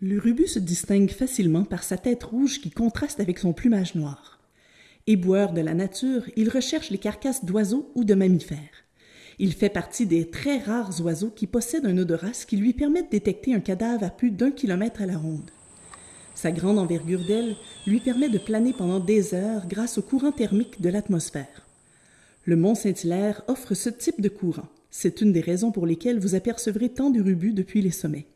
Le rubus se distingue facilement par sa tête rouge qui contraste avec son plumage noir. Éboueur de la nature, il recherche les carcasses d'oiseaux ou de mammifères. Il fait partie des très rares oiseaux qui possèdent un odorat qui lui permet de détecter un cadavre à plus d'un kilomètre à la ronde. Sa grande envergure d'aile lui permet de planer pendant des heures grâce au courant thermique de l'atmosphère. Le mont Saint-Hilaire offre ce type de courant. C'est une des raisons pour lesquelles vous apercevrez tant de rubus depuis les sommets.